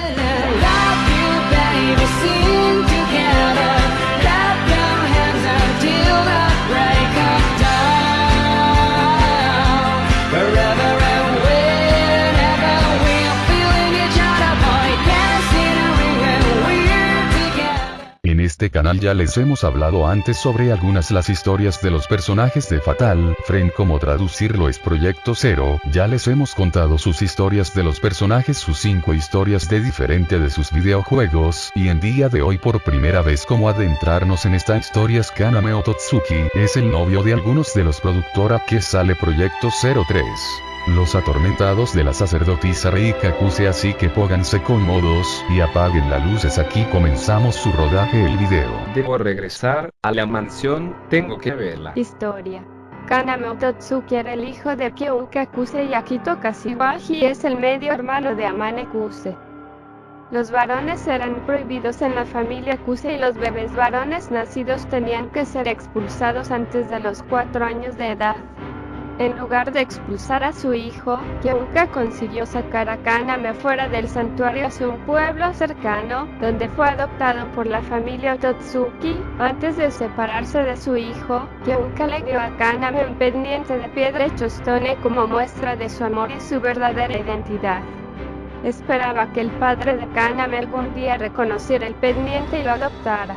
Hello. Este canal ya les hemos hablado antes sobre algunas las historias de los personajes de Fatal, Frame como traducirlo es Proyecto Zero, ya les hemos contado sus historias de los personajes sus 5 historias de diferente de sus videojuegos, y en día de hoy por primera vez como adentrarnos en esta historia es Kaname Ototsuki, es el novio de algunos de los productora que sale Proyecto 03. Los atormentados de la sacerdotisa Reika Kuse así que pónganse cómodos, y apaguen las luces aquí comenzamos su rodaje el video. Debo regresar a la mansión, tengo que verla. Historia. Kaname Ototsuki era el hijo de Kyouka Kuse y Akito Kashiwagi es el medio hermano de Amane Kuse. Los varones eran prohibidos en la familia Kuse y los bebés varones nacidos tenían que ser expulsados antes de los 4 años de edad. En lugar de expulsar a su hijo, Kyouka consiguió sacar a Kaname fuera del santuario hacia un pueblo cercano, donde fue adoptado por la familia Ototsuki. Antes de separarse de su hijo, Kyouka le dio a Kaname un pendiente de piedra hecho stone como muestra de su amor y su verdadera identidad. Esperaba que el padre de Kaname algún día reconociera el pendiente y lo adoptara.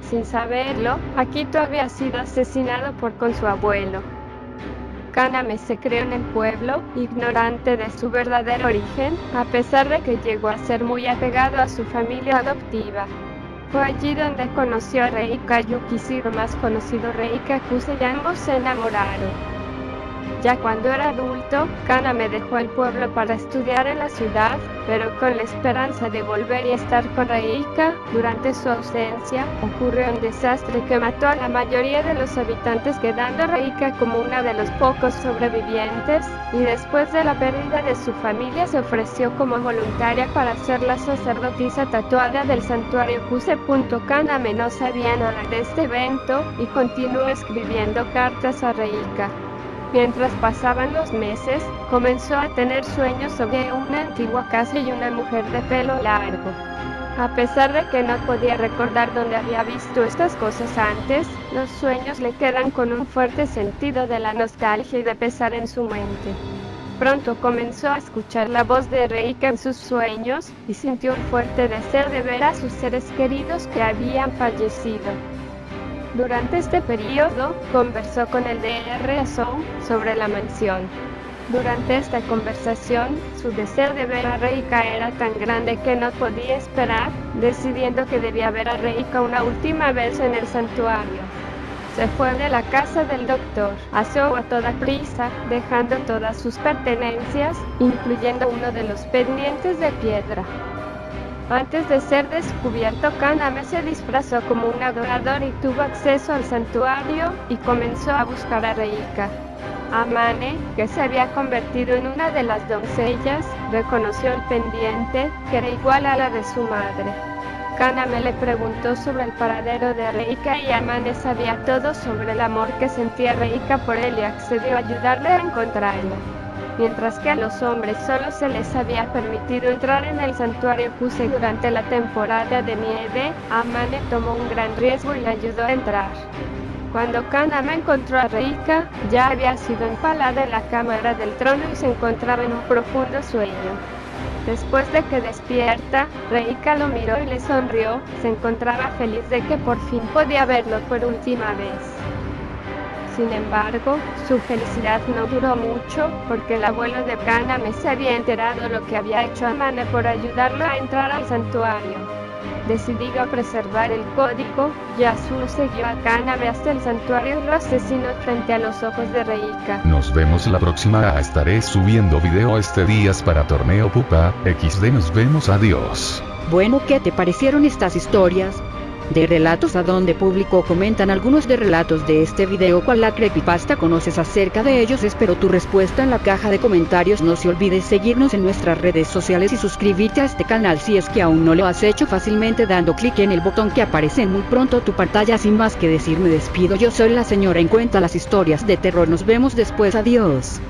Sin saberlo, Akito había sido asesinado por con su abuelo. Kaname se crió en el pueblo, ignorante de su verdadero origen, a pesar de que llegó a ser muy apegado a su familia adoptiva. Fue allí donde conoció a Reika Yukishiro, más conocido Reika Kuse, y ambos se enamoraron. Ya cuando era adulto, Kaname dejó el pueblo para estudiar en la ciudad, pero con la esperanza de volver y estar con Reika, durante su ausencia, ocurrió un desastre que mató a la mayoría de los habitantes quedando Reika como una de los pocos sobrevivientes, y después de la pérdida de su familia se ofreció como voluntaria para ser la sacerdotisa tatuada del santuario Kuse. Kaname no sabía nada de este evento y continuó escribiendo cartas a Reika. Mientras pasaban los meses, comenzó a tener sueños sobre una antigua casa y una mujer de pelo largo. A pesar de que no podía recordar dónde había visto estas cosas antes, los sueños le quedan con un fuerte sentido de la nostalgia y de pesar en su mente. Pronto comenzó a escuchar la voz de Reika en sus sueños y sintió un fuerte deseo de ver a sus seres queridos que habían fallecido. Durante este periodo, conversó con el DR Song sobre la mansión. Durante esta conversación, su deseo de ver a Reika era tan grande que no podía esperar, decidiendo que debía ver a Reika una última vez en el santuario. Se fue de la casa del doctor, asió a toda prisa, dejando todas sus pertenencias, incluyendo uno de los pendientes de piedra. Antes de ser descubierto, Kaname se disfrazó como un adorador y tuvo acceso al santuario y comenzó a buscar a Reika. Amane, que se había convertido en una de las doncellas, reconoció el pendiente, que era igual a la de su madre. Kaname le preguntó sobre el paradero de Reika y Amane sabía todo sobre el amor que sentía Reika por él y accedió a ayudarle a encontrarlo mientras que a los hombres solo se les había permitido entrar en el santuario Kuse durante la temporada de nieve, Amane tomó un gran riesgo y le ayudó a entrar. Cuando Kaname encontró a Reika, ya había sido empalada en la cámara del trono y se encontraba en un profundo sueño. Después de que despierta, Reika lo miró y le sonrió, se encontraba feliz de que por fin podía verlo por última vez. Sin embargo, su felicidad no duró mucho, porque el abuelo de Kaname se había enterado lo que había hecho Amane por ayudarlo a entrar al santuario. Decidido a preservar el código, Yasuo siguió a Kaname hasta el santuario y lo asesinó frente a los ojos de Reika. Nos vemos la próxima estaré subiendo video este días para torneo pupa, XD nos vemos adiós. Bueno, ¿qué te parecieron estas historias? De relatos a donde publicó comentan algunos de relatos de este video cual la creepypasta conoces acerca de ellos espero tu respuesta en la caja de comentarios. No se olvides seguirnos en nuestras redes sociales y suscribirte a este canal si es que aún no lo has hecho fácilmente dando clic en el botón que aparece en muy pronto tu pantalla. Sin más que decir me despido. Yo soy la señora en cuenta las historias de terror. Nos vemos después. Adiós